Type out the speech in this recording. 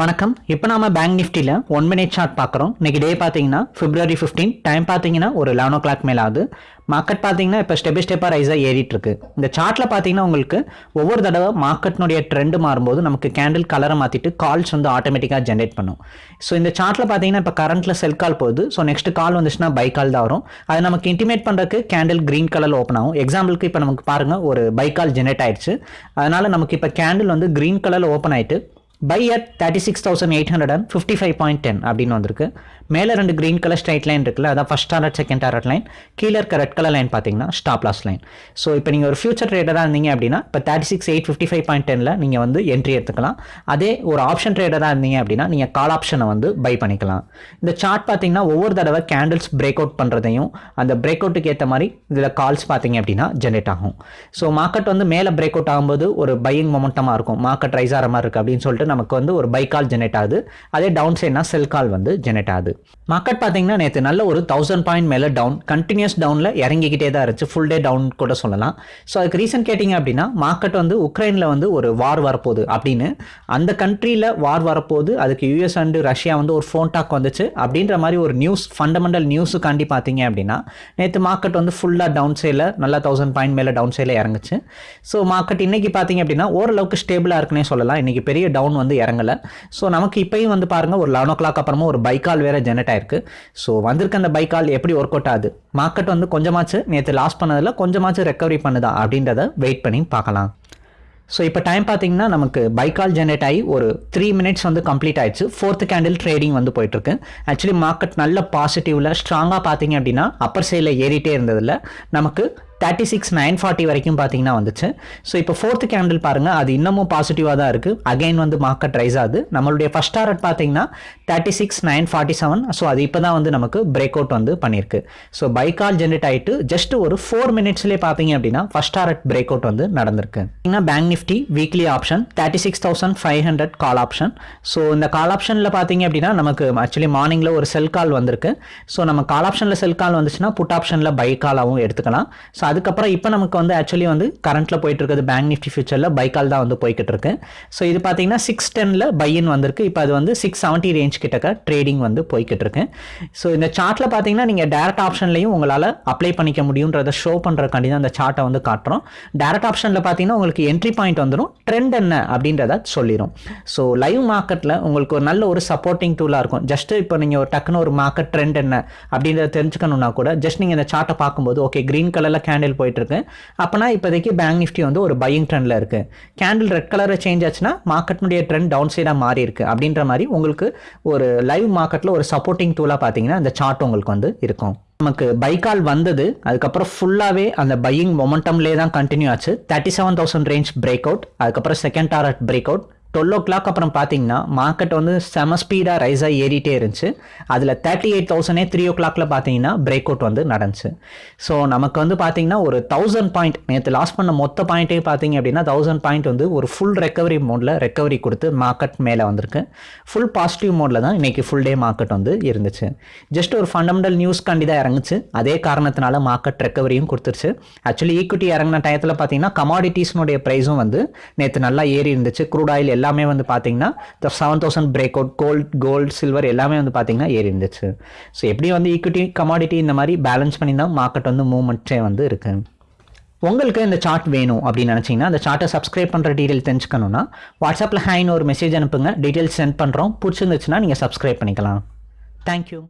வணக்கம். இப்போ நாம பேங்க் நிஃப்டியில் ஒன் மினிட் சார்ட் பார்க்குறோம் இன்னைக்கு டே பார்த்தீங்கன்னா பிப்ரவரி ஃபிஃப்டீன் டைம் பார்த்தீங்கன்னா ஒரு லெவன் ஓ கிளாக் மேலே ஆகுது. மார்க்கெட் பார்த்தீங்கன்னா இப்போ ஸ்டெப் பை ஸ்டெப்பாக ரைஸாக ஏறிட்டு இருக்கு. இந்த சார்ட்டில் பார்த்தீங்கன்னா உங்களுக்கு ஒவ்வொரு தடவை மார்க்கெட்னுடைய ட்ரெண்டு மாறும்போது நமக்கு கேண்டில் கலரை மாற்றிட்டு கால்ஸ் வந்து ஆட்டோமேட்டிக்காக ஜென்ரேட் பண்ணும். ஸோ இந்த சார்ட்டில் பார்த்தீங்கன்னா இப்போ கரண்ட்டில் செல் கால் போகுது. ஸோ நெக்ஸ்ட் கால் வந்துச்சுன்னா பை கால் தான் வரும். அது நமக்கு இன்டிமேட் பண்ணுறதுக்கு கேண்டில் க்ரீன் கலரில் ஓப்பன் ஆகும். எக்ஸாம்பிளுக்கு இப்போ நமக்கு பாருங்கள் ஒரு பை கால் ஜென்ரேட் ஆயிடுச்சு. அதனால் நமக்கு இப்போ கேண்டில் வந்து க்ரீன் கலரில் ஓப்பன் ஆயிட்டு buy at thirty six thousand eight hundred and fifty five point ten அப்படின்னு வந்திருக்கு. மேலே ரெண்டு க்ரீன் கலர் ஸ்ட்ரைட் லைன் இருக்குல்ல அதான் first target second target line கீழே இருக்க ரெட் கலர் லைன் பார்த்தீங்கன்னா ஸ்டாப் லாஸ் லைன் ஸோ இப்போ நீங்கள் ஒரு ஃபியூச்சர் ட்ரேடராக இருந்தீங்க அப்படின்னா இப்போ thirty six eight fifty five point டெனில் நீங்கள் வந்து என்ட்ரி எடுத்துக்கலாம். அதே ஒரு ஆப்ஷன் ட்ரேடராக இருந்தீங்க அப்படின்னா நீங்கள் கால் ஆப்ஷனை வந்து பை பண்ணிக்கலாம். இந்த சார்ட் பார்த்தீங்கன்னா ஒவ்வொரு தடவை கேண்டில்ஸ் பிரேக் அவுட் பண்ணுறதையும் அந்த பிரேக் அவுட்டுக்கு ஏற்ற மாதிரி இதில் கால்ஸ் பார்த்தீங்க அப்படின்னா ஜென்ரேட் ஆகும். ஸோ மார்க்கெட் வந்து மேலே பிரேக் அவுட் ஆகும்போது ஒரு பையிங் மொமெண்டமாக இருக்கும். மார்க்கெட் ரைஸ் ஆகிற மாதிரி இருக்குது அப்படின்னு சொல்லிட்டு நமக்கு வந்து ஒரு பை கால் ஜெனரேட் ஆகுது. அதே டவுன் சைட்னா செல் கால் வந்து ஜெனரேட் ஆகுது. மார்க்கெட் பார்த்தீங்கன்னா நேற்று நல்ல ஒரு தௌசண்ட் பாயிண்ட் மேலே டவுன் கண்டினியூஸ் டவுனில் இறங்கிக்கிட்டே தான் இருந்துச்சு. ஃபுல் டே டவுன் கூட சொல்லலாம். ஸோ அதுக்கு ரீசன் கேட்டிங்க அப்படின்னா மார்க்கெட் வந்து உக்ரைனில் வந்து ஒரு வார் வரப்போகுது அப்படின்னு அந்த கண்ட்ரியில் வார் வரப்போகுது. அதுக்கு யூஎஸ் அண்டு ரஷ்யா வந்து ஒரு ஃபோன் டாக் வந்துச்சு. அப்படின்ற மாதிரி ஒரு நியூஸ் ஃபண்டமெண்டல் நியூஸுக்காண்டி பார்த்தீங்க அப்படின்னா நேற்று மார்க்கெட் வந்து ஃபுல்லாக டவுன் சைடில் நல்லா தௌசண்ட் பாயிண்ட் மேலே டவுன் சைடில் இறங்குச்சு. ஸோ மார்க்கெட் இன்னைக்கு பார்த்தீங்க அப்படின்னா ஓரளவுக்கு ஸ்டேபிளாக இருக்குன்னே சொல்லலாம். இன்னைக்கு பெரிய டவுன் வந்து இறங்கலை. ஸோ நமக்கு இப்பயும் வந்து பாருங்கள் ஒரு லெவன் ஓ கிளாக் அப்புறமா ஒரு பைக்கால் வேறு ஜெனரேட் ஆயிருக்கு. ஸோ வந்திருக்க அந்த பைக்கால் எப்படி ஒர்க் அவுட் ஆகுது? மார்க்கெட் வந்து கொஞ்சமாச்சு நேற்று லாஸ் பண்ணதில் கொஞ்சமாச்சு ரெக்கவரி பண்ணுதா அப்படின்றத வெயிட் பண்ணி பார்க்கலாம். ஸோ இப்போ டைம் பார்த்தீங்கன்னா நமக்கு பைக்கால் ஜென்ரேட் ஆகி ஒரு த்ரீ மினிட்ஸ் வந்து கம்ப்ளீட் ஆயிடுச்சு. ஃபோர்த்து கேண்டில் ட்ரேடிங் வந்து போயிட்டுருக்கு. ஆக்சுவலி மார்க்கெட் நல்ல பாசிட்டிவில் ஸ்ட்ராங்காக பார்த்தீங்க அப்படின்னா அப்பர் சைடில் ஏறிட்டே இருந்ததில் நமக்கு தேர்ட்டி சிக்ஸ் நைன் ஃபார்ட்டி வரைக்கும் பார்த்தீங்கன்னா வந்துச்சு. ஸோ இப்போ ஃபோர்த்து கேண்டில் பாருங்கள் அது இன்னமும் பாசிட்டிவாக தான் இருக்குது அகைன் வந்து மார்க்கெட் ரைஸ் ஆகுது. நம்மளுடைய ஃபஸ்ட் டாரட் பார்த்தீங்கன்னா thirty six nine forty seven so அது இப்போ தான் வந்து நமக்கு பிரேக் அவுட் வந்து பண்ணியிருக்கு. ஸோ பைக்கால் ஜென்ரேட் ஆகிட்டு ஜஸ்ட் ஒரு ஃபோர் மினிட்ஸ்லேயே பார்த்தீங்க அப்படின்னா ஃபஸ்ட் டாரட் பிரேக் அவுட் வந்து நடந்திருக்கு. Bank Nifty weekly option thirty six thousand five hundred call option so இந்த கால் ஆப்ஷனில் பார்த்தீங்க அப்படின்னா நமக்கு ஆக்சுவலி மார்னிங்கில் ஒரு செல் கால் வந்திருக்கு. ஸோ நம்ம கால் ஆப்ஷனில் செல் கால் வந்துச்சுன்னா புட் ஆப்ஷனில் பை காலாகவும் எடுத்துக்கலாம். ஸோ அதுக்கப்புறம் இப்போ நமக்கு வந்து ஆக்சுவலி வந்து கரண்ட்டில் போயிட்டு இருக்கிறது பேங்க் நிஃப்டி ஃபியூச்சரில் பைக்கால் தான் வந்து போய்கிட்டு இருக்கு ஸோ இது பார்த்தீங்கன்னா சிக்ஸ் டெனில் பையன் வந்திருக்கு. இப்போ அது வந்து சிக்ஸ் செவன்ட்டி ரேஞ்ச் கிட்டக்க ட்ரேடிங் வந்து போய்கிட்டு இருக்கு ஸோ இந்த சார்ட்டில் பார்த்தீங்கன்னா நீங்கள் டேரக்ட் ஆப்ஷன்லையும் உங்களால் அப்ளை பண்ணிக்க முடியுன்றதை ஷோ பண்ணுறக்காண்டி தான் அந்த சார்ட்டை வந்து காட்டுறோம். டேரக்ட் ஆப்ஷனில் பார்த்தீங்கன்னா உங்களுக்கு என்ட்ரி பாயிண்ட் வந்துடும் ட்ரெண்ட் என்ன அப்படின்றத சொல்லிடும் ஸோ லைவ் மார்க்கெட்டில் உங்களுக்கு ஒரு நல்ல ஒரு சப்போர்ட்டிங் டூலாக இருக்கும். ஜஸ்ட் இப்போ நீங்கள் ஒரு டக்குன்னு ஒரு மார்க்கெட் ட்ரெண்ட் என்ன அப்படின்றத தெரிஞ்சுக்கணும்னா கூட ஜஸ்ட் நீங்கள் இந்த சார்ட்டை பார்க்கும்போது ஓகே க்ரீன் கலரில் கேண்டில் போயிட்டுருக்கு. அப்போனா இப்போதைக்கு பேங்க் நிஃப்டி வந்து ஒரு பையிங் ட்ரெண்டில் இருக்கு. கேண்டில் ரெட் கலரில் சேஞ்ச் ஆச்சுன்னா மார்க்கெட்னுடைய ட்ரெண்ட் டவுன் சைடாக மாறி இருக்கு. அப்படின்ற மாதிரி உங்களுக்கு ஒரு லைவ் மார்க்கெட்டில் ஒரு சப்போர்ட்டிங் டூலாக பார்த்தீங்கன்னா அந்த சார்ட் உங்களுக்கு வந்து இருக்கும். நமக்கு பைக்கால் வந்தது அதுக்கப்புறம் ஃபுல்லாகவே அந்த பையிங் மொமெண்டம்லேயே தான் கண்டினியூ ஆச்சு. Thirty seven thousand range break out அதுக்கப்புறம் second target break out twelve o'clock அப்புறம் பார்த்தீங்கன்னா மார்க்கெட் வந்து செம ஸ்பீடாக ரைஸ் ஆகி ஏறிட்டே இருந்துச்சு. அதில் தேர்ட்டி எயிட் தௌசண்டே த்ரீ ஓ கிளாக்ல பார்த்தீங்கன்னா பிரேக் அவுட் வந்து நடந்துச்சு. ஸோ நமக்கு வந்து பார்த்தீங்கன்னா ஒரு தௌசண்ட் பாயிண்ட் நேற்று லாஸ் பண்ண மொத்த பாயிண்ட்டே பார்த்தீங்க அப்படின்னா தௌசண்ட் பாயிண்ட் வந்து ஒரு ஃபுல் ரெக்கவரி மோடில் ரெக்கவரி கொடுத்து மார்க்கெட் மேலே வந்திருக்கு. ஃபுல் பாசிட்டிவ் மோடில் தான் இன்றைக்கி ஃபுல் டே மார்க்கெட் வந்து இருந்துச்சு. ஜஸ்ட் ஒரு ஃபண்டமெண்டல் நியூஸ் காண்டி தான் இறங்குச்சு. அதே காரணத்தினால மார்க்கெட் ரெக்கவரியும் கொடுத்துருச்சு. ஆக்சுவலி ஈக்விட்டி இறங்கின டயத்தில் பார்த்தீங்கன்னா கமாடிட்டிஸ்னுடைய ப்ரைஸும் வந்து நேற்று நல்லா ஏறி இருந்துச்சு. க்ரூட் ஆயில் எல்லாமே வந்து பார்த்தீங்கன்னா seven thousand break out gold gold silver எல்லாமே வந்து பார்த்தீங்கன்னா ஏறி இருந்துச்சு ஸோ எப்படி வந்து ஈக்விட்டி கமாடிட்டி இந்த மாதிரி பேலன்ஸ் பண்ணி தான் மார்க்கெட் வந்து மூவ்மெண்ட்டே வந்து இருக்கு. உங்களுக்கு இந்த சார்ட் வேணும் அப்படின்னு நினச்சிங்கன்னா அந்த சார்ட்டை சப்ஸ்கிரைப் பண்ணுற டீட்டெயில் தெரிஞ்சுக்கணுன்னா வாட்ஸ்அப்பில் ஹேன்னு ஒரு மெசேஜ் அனுப்புங்க. டீட்டெயில்ஸ் சென்ட் பண்ணுறோம் பிடிச்சிருந்துச்சுன்னா நீங்கள் சப்ஸ்கிரைப் பண்ணிக்கலாம். தேங்க்யூ